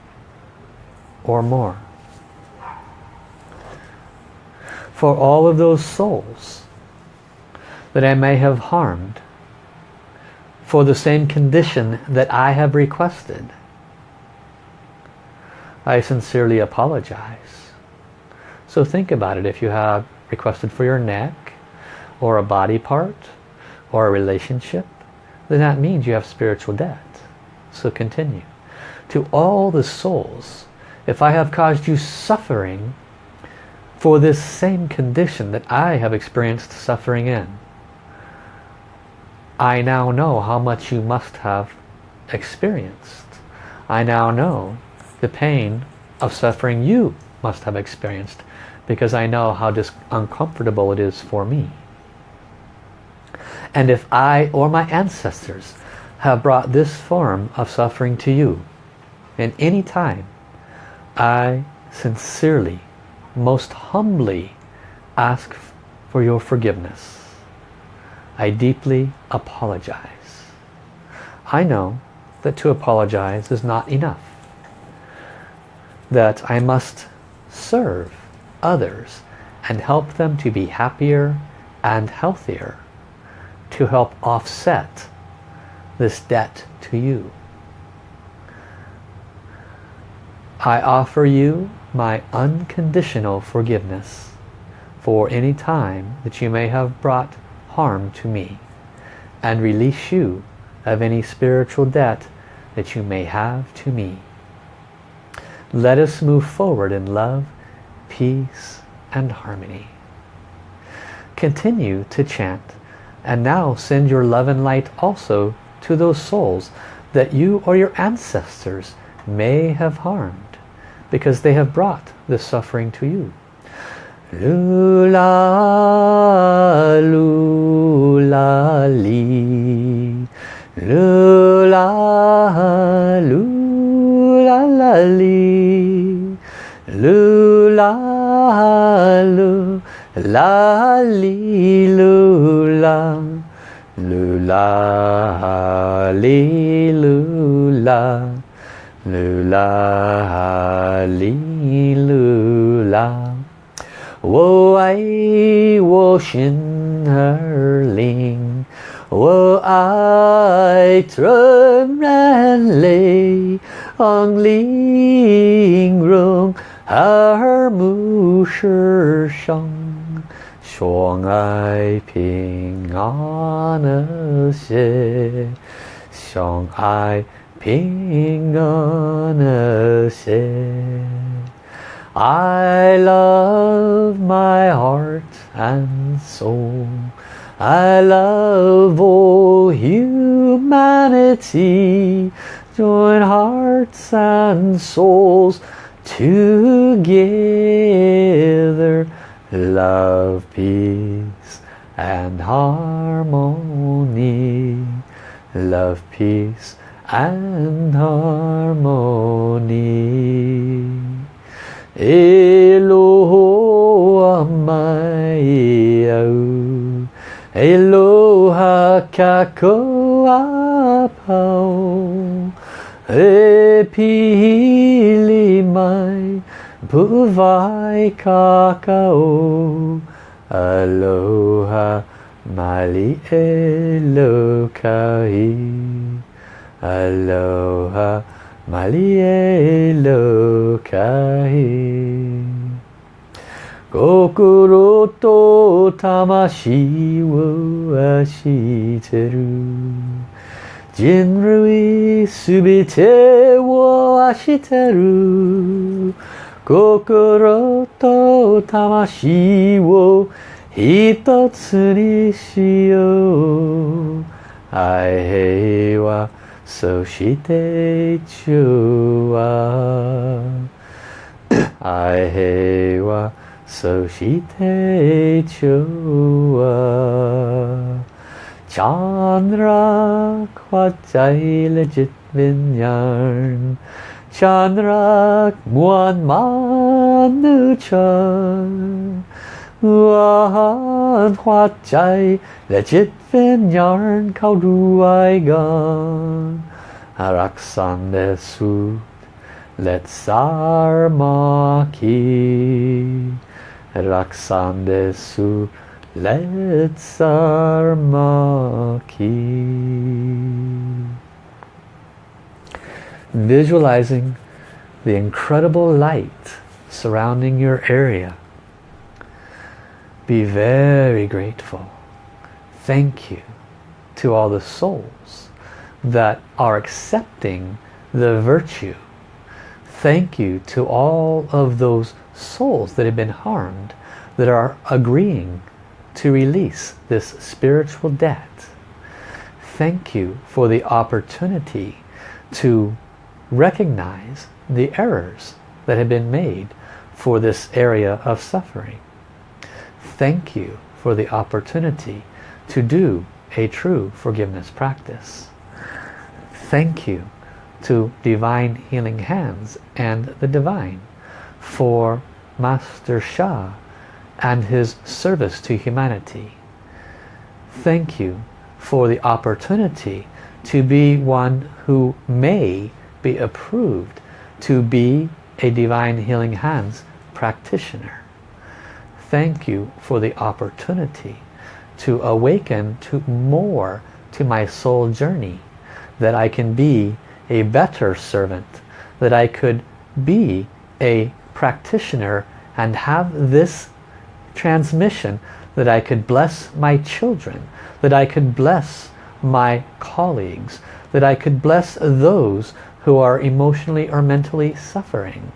or more. For all of those souls that I may have harmed for the same condition that I have requested, I sincerely apologize. So think about it. If you have requested for your neck, or a body part, or a relationship, then that means you have spiritual debt. So continue. To all the souls, if I have caused you suffering for this same condition that I have experienced suffering in, I now know how much you must have experienced. I now know the pain of suffering you must have experienced because I know how uncomfortable it is for me. And if I or my ancestors have brought this form of suffering to you in any time, I sincerely, most humbly ask for your forgiveness. I deeply apologize. I know that to apologize is not enough. that I must serve others and help them to be happier and healthier to help offset this debt to you. I offer you my unconditional forgiveness for any time that you may have brought harm to me and release you of any spiritual debt that you may have to me. Let us move forward in love, peace and harmony. Continue to chant and now send your love and light also to those souls that you or your ancestors may have harmed because they have brought this suffering to you. Lula, lula, li. Lula, lula, la li lu la lu la li lu la lu la li lu la wo ai, wo shin her ling, wo ai trơm ran lê on liêng rung her mu shi song 相爱平安和谐，相爱。平安和谐。I love my heart and soul. I love all humanity. Join hearts and souls together. Love, peace and harmony. Love, peace and harmony. Eloha mai au, Eloha kakoa pau, E pili mai, puwai kakao, Aloha mali elokai. Aloha Malielo Kai Kokoro to tamashi wo ashiteru Jinrui subite wo ashiteru 心と魂を一つにしよう愛平和そして中和愛平和そして中和チャンラクワチャイレジットヴィンヤン chan rak man nu chan Uan hoa chai le chit fin yarn kau ruai gan. Arak san le su let sar ma ki. Arak san le su let sar ma ki. Visualizing the incredible light surrounding your area. Be very grateful thank you to all the souls that are accepting the virtue. Thank you to all of those souls that have been harmed that are agreeing to release this spiritual debt. Thank you for the opportunity to recognize the errors that have been made for this area of suffering. Thank you for the opportunity to do a true forgiveness practice. Thank you to Divine Healing Hands and the Divine for Master Sha and his service to humanity. Thank you for the opportunity to be one who may be approved to be a Divine Healing Hands practitioner. Thank you for the opportunity to awaken to more to my soul journey. That I can be a better servant. That I could be a practitioner and have this transmission that I could bless my children, that I could bless my colleagues, that I could bless those who are emotionally or mentally suffering.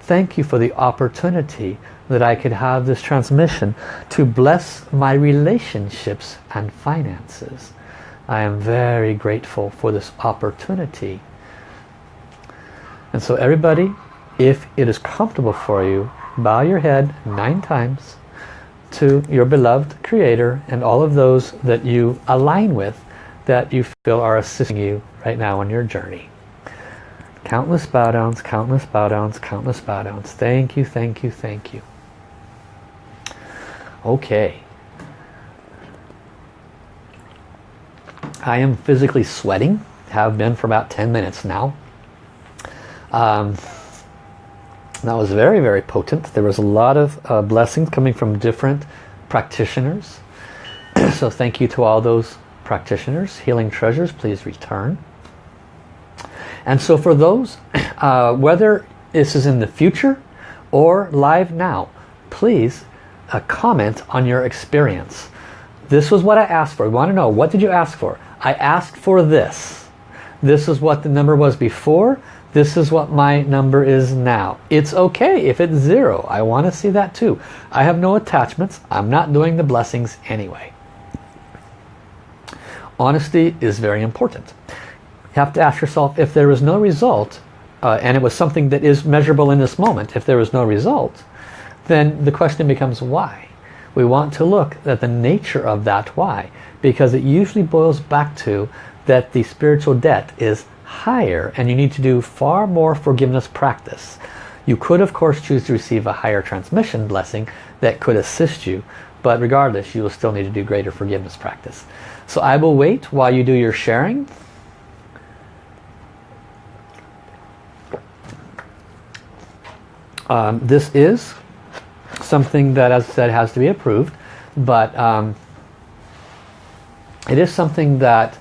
Thank you for the opportunity that I could have this transmission to bless my relationships and finances. I am very grateful for this opportunity. And so everybody, if it is comfortable for you, bow your head nine times to your beloved creator and all of those that you align with that you feel are assisting you right now on your journey. Countless bow downs, countless bow downs, countless bow downs. Thank you, thank you, thank you. Okay. I am physically sweating. Have been for about 10 minutes now. Um, that was very, very potent. There was a lot of uh, blessings coming from different practitioners. <clears throat> so thank you to all those practitioners. Healing treasures, please return. And so for those, <coughs> uh, whether this is in the future or live now, please uh, comment on your experience. This was what I asked for. We want to know, what did you ask for? I asked for this. This is what the number was before. This is what my number is now. It's okay if it's zero. I want to see that too. I have no attachments. I'm not doing the blessings anyway. Honesty is very important. You have to ask yourself if there is no result, uh, and it was something that is measurable in this moment, if there is no result, then the question becomes why? We want to look at the nature of that why, because it usually boils back to that the spiritual debt is higher and you need to do far more forgiveness practice. You could of course choose to receive a higher transmission blessing that could assist you but regardless you will still need to do greater forgiveness practice. So I will wait while you do your sharing. Um, this is something that as I said has to be approved but um, it is something that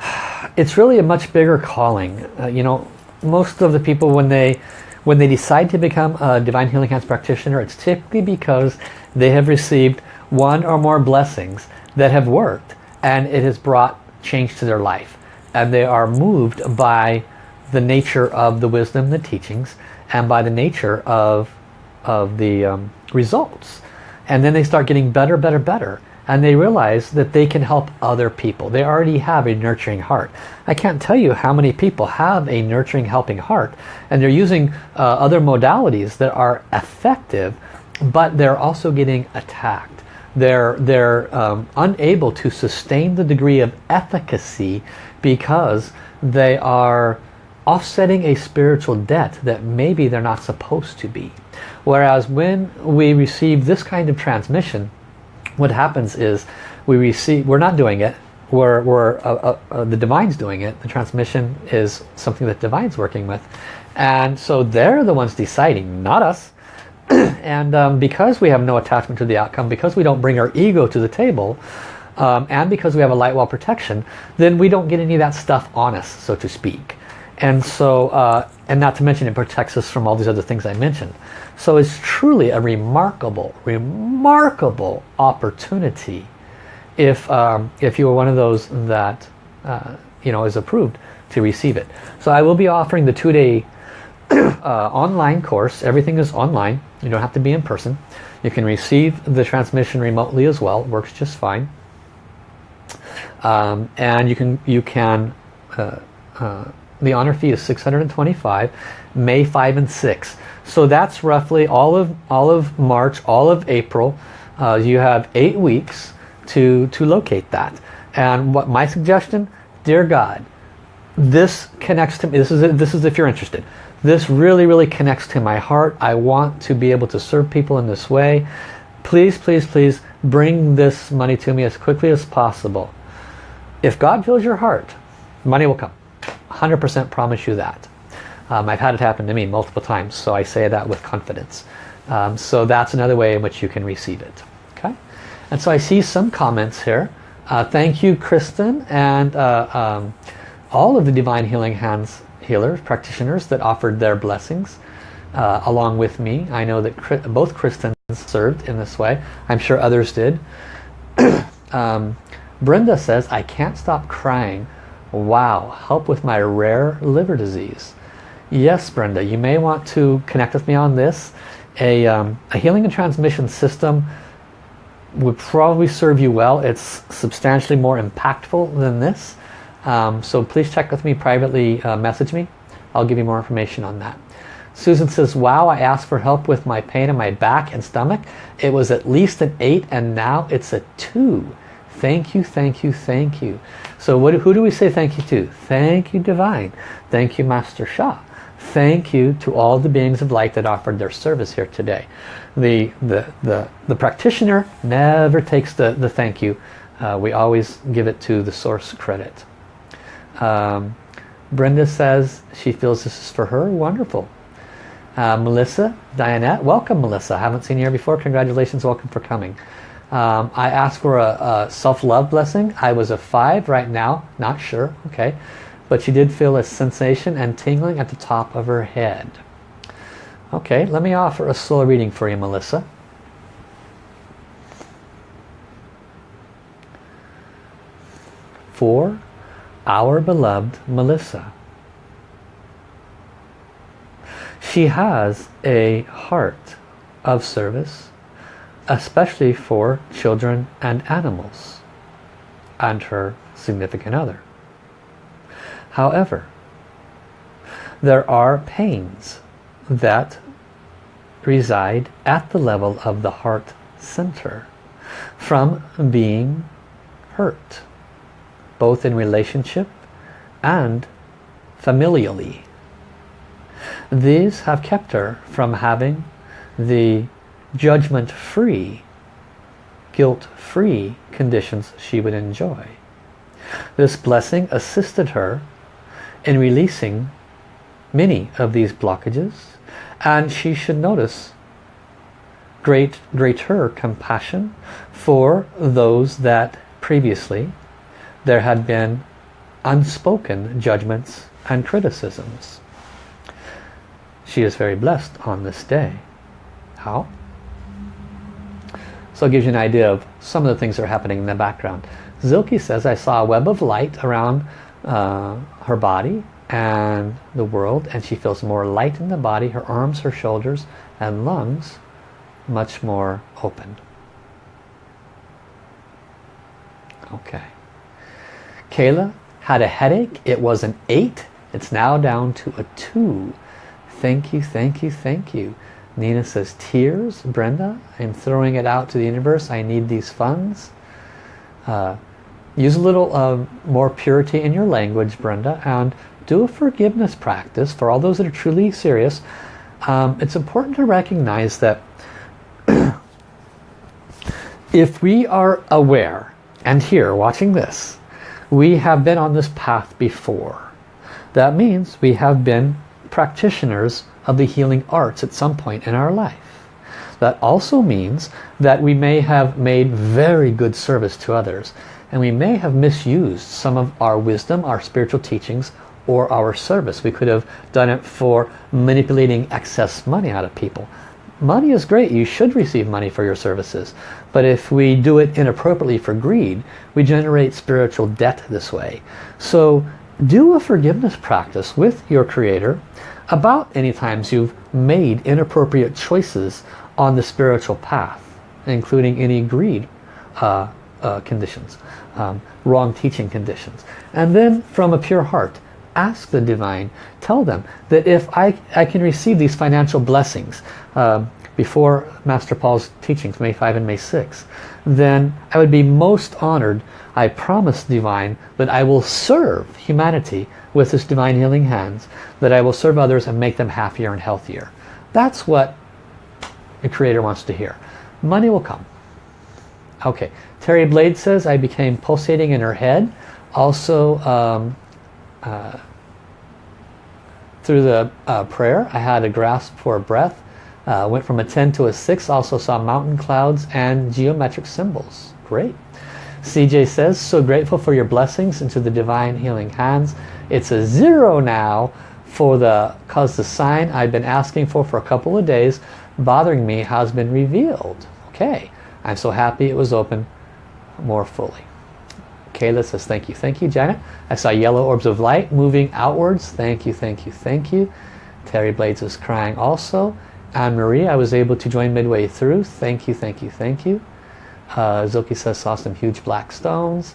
<sighs> it's really a much bigger calling. Uh, you know, most of the people when they when they decide to become a Divine Healing Hands practitioner, it's typically because they have received one or more blessings that have worked and it has brought change to their life. And they are moved by the nature of the wisdom, the teachings, and by the nature of, of the um, results. And then they start getting better, better, better and they realize that they can help other people. They already have a nurturing heart. I can't tell you how many people have a nurturing, helping heart and they're using uh, other modalities that are effective but they're also getting attacked. They're, they're um, unable to sustain the degree of efficacy because they are offsetting a spiritual debt that maybe they're not supposed to be. Whereas when we receive this kind of transmission, what happens is we receive, we're not doing it, we're, we're uh, uh, uh, the Divine's doing it, the transmission is something that Divine's working with. And so they're the ones deciding, not us. <clears throat> and um, because we have no attachment to the outcome, because we don't bring our ego to the table, um, and because we have a light wall protection, then we don't get any of that stuff on us, so to speak. And so, uh, and not to mention it protects us from all these other things I mentioned. So it's truly a remarkable, remarkable opportunity if, um, if you are one of those that uh, you know is approved to receive it. So I will be offering the two-day <clears throat> uh, online course. Everything is online. You don't have to be in person. You can receive the transmission remotely as well. It works just fine. Um, and you can you can uh, uh the honor fee is 625 May 5 and 6 so that's roughly all of all of March, all of April. Uh, you have eight weeks to to locate that. And what my suggestion, dear God, this connects to me. This is this is if you're interested. This really really connects to my heart. I want to be able to serve people in this way. Please, please, please bring this money to me as quickly as possible. If God fills your heart, money will come. 100% promise you that. Um, I've had it happen to me multiple times, so I say that with confidence. Um, so that's another way in which you can receive it. Okay, And so I see some comments here. Uh, thank you, Kristen, and uh, um, all of the Divine Healing Hands healers, practitioners that offered their blessings uh, along with me. I know that both Kristens served in this way. I'm sure others did. <clears throat> um, Brenda says, I can't stop crying. Wow, help with my rare liver disease. Yes, Brenda, you may want to connect with me on this. A, um, a healing and transmission system would probably serve you well. It's substantially more impactful than this. Um, so please check with me privately, uh, message me. I'll give you more information on that. Susan says, wow, I asked for help with my pain in my back and stomach. It was at least an 8 and now it's a 2. Thank you, thank you, thank you. So what, who do we say thank you to? Thank you, Divine. Thank you, Master Sha. Thank you to all the beings of light that offered their service here today. The, the, the, the practitioner never takes the, the thank you. Uh, we always give it to the source credit. Um, Brenda says she feels this is for her. Wonderful. Uh, Melissa, Dianette, welcome Melissa. I haven't seen you here before. Congratulations, welcome for coming. Um, I asked for a, a self-love blessing. I was a five right now, not sure, okay. But she did feel a sensation and tingling at the top of her head. Okay, let me offer a soul reading for you, Melissa. For our beloved Melissa. She has a heart of service, especially for children and animals and her significant other. However, there are pains that reside at the level of the heart center from being hurt, both in relationship and familially. These have kept her from having the judgment-free, guilt-free conditions she would enjoy. This blessing assisted her in releasing many of these blockages and she should notice great greater compassion for those that previously there had been unspoken judgments and criticisms. She is very blessed on this day. How? So it gives you an idea of some of the things that are happening in the background. Zilke says, I saw a web of light around uh, her body and the world and she feels more light in the body, her arms, her shoulders and lungs much more open. Okay. Kayla had a headache. It was an 8. It's now down to a 2. Thank you, thank you, thank you. Nina says, tears, Brenda. I'm throwing it out to the universe. I need these funds. Uh, use a little uh, more purity in your language, Brenda, and do a forgiveness practice for all those that are truly serious. Um, it's important to recognize that <clears throat> if we are aware, and here, watching this, we have been on this path before. That means we have been practitioners of the healing arts at some point in our life. That also means that we may have made very good service to others and we may have misused some of our wisdom, our spiritual teachings, or our service. We could have done it for manipulating excess money out of people. Money is great. You should receive money for your services. But if we do it inappropriately for greed, we generate spiritual debt this way. So do a forgiveness practice with your Creator about any times you've made inappropriate choices on the spiritual path, including any greed uh, uh, conditions, um, wrong teaching conditions. And then from a pure heart, ask the divine, tell them that if I, I can receive these financial blessings uh, before Master Paul's teachings, May 5 and May 6, then I would be most honored. I promise divine that I will serve humanity with this divine healing hands, that I will serve others and make them happier and healthier. That's what the Creator wants to hear. Money will come. Okay, Terry Blade says, I became pulsating in her head. Also, um, uh, through the uh, prayer. I had a grasp for a breath. Uh, went from a 10 to a 6. Also saw mountain clouds and geometric symbols. Great. CJ says, so grateful for your blessings into the divine healing hands. It's a zero now for the, cause the sign I've been asking for for a couple of days bothering me has been revealed. Okay, I'm so happy it was open more fully. Kayla says, thank you. Thank you, Janet. I saw yellow orbs of light moving outwards. Thank you, thank you, thank you. Terry Blades is crying also. Anne-Marie, I was able to join midway through. Thank you, thank you, thank you. Uh, Zoki says saw some huge black stones.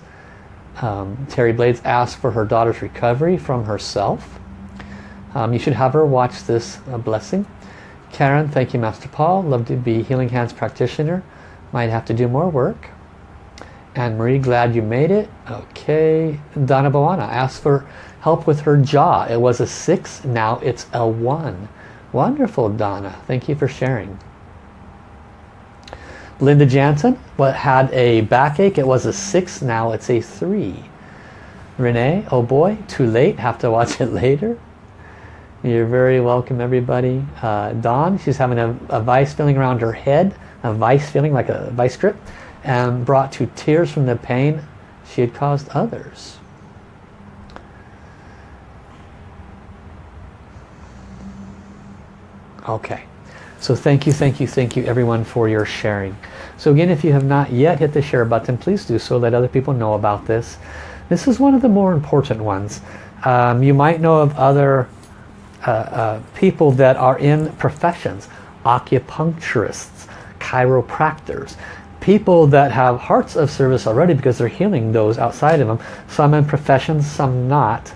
Um, Terry Blades asked for her daughter's recovery from herself. Um, you should have her watch this uh, blessing. Karen, thank you Master Paul. Love to be Healing Hands practitioner. Might have to do more work. Anne Marie, glad you made it. Okay. Donna Boana asked for help with her jaw. It was a 6, now it's a 1. Wonderful, Donna. Thank you for sharing. Linda Jansen what had a backache. It was a 6, now it's a 3. Renee, oh boy, too late, have to watch <laughs> it later. You're very welcome everybody. Uh, Dawn, she's having a, a vice feeling around her head, a vice feeling like a vice grip, and brought to tears from the pain she had caused others. Okay. So thank you, thank you, thank you everyone for your sharing. So again, if you have not yet hit the share button, please do so. Let other people know about this. This is one of the more important ones. Um, you might know of other uh, uh, people that are in professions, acupuncturists, chiropractors, people that have hearts of service already because they're healing those outside of them. Some in professions, some not.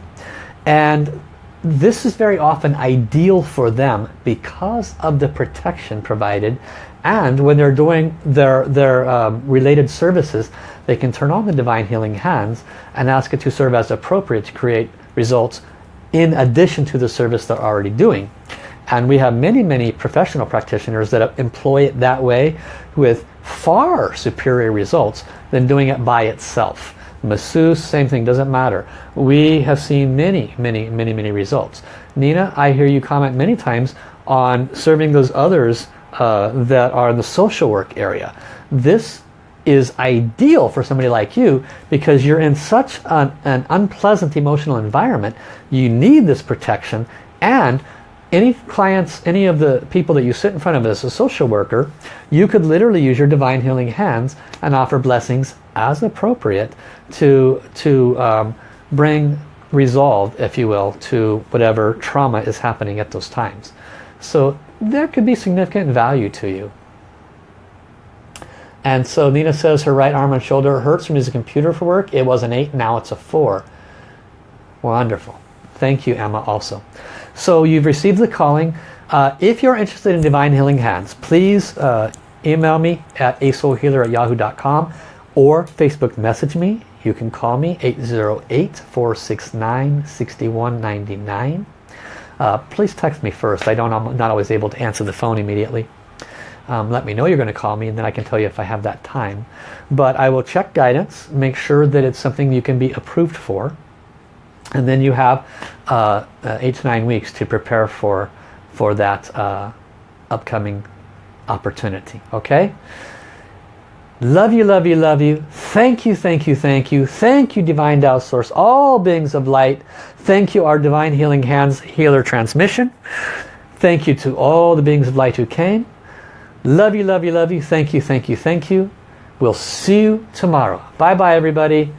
And this is very often ideal for them because of the protection provided. And when they're doing their their um, related services they can turn on the divine healing hands and ask it to serve as appropriate to create results in addition to the service they're already doing. And we have many many professional practitioners that employ it that way with far superior results than doing it by itself masseuse, same thing, doesn't matter. We have seen many, many, many, many results. Nina, I hear you comment many times on serving those others uh, that are in the social work area. This is ideal for somebody like you because you're in such an, an unpleasant emotional environment. You need this protection and any clients, any of the people that you sit in front of as a social worker, you could literally use your divine healing hands and offer blessings as appropriate to, to um, bring resolve, if you will, to whatever trauma is happening at those times. So there could be significant value to you. And so Nina says her right arm and shoulder hurts from using a computer for work. It was an 8, now it's a 4. Wonderful. Thank you, Emma, also. So you've received the calling. Uh, if you're interested in Divine Healing Hands, please uh, email me at asoulhealer at yahoo.com or Facebook message me. You can call me 808-469-6199. Uh, please text me first. I don't, I'm not always able to answer the phone immediately. Um, let me know you're going to call me and then I can tell you if I have that time. But I will check guidance, make sure that it's something you can be approved for. And then you have uh, eight to nine weeks to prepare for, for that uh, upcoming opportunity. Okay? Love you, love you, love you. Thank you, thank you, thank you. Thank you, Divine Tao Source, all beings of light. Thank you, our Divine Healing Hands Healer Transmission. Thank you to all the beings of light who came. Love you, love you, love you. Thank you, thank you, thank you. We'll see you tomorrow. Bye-bye, everybody.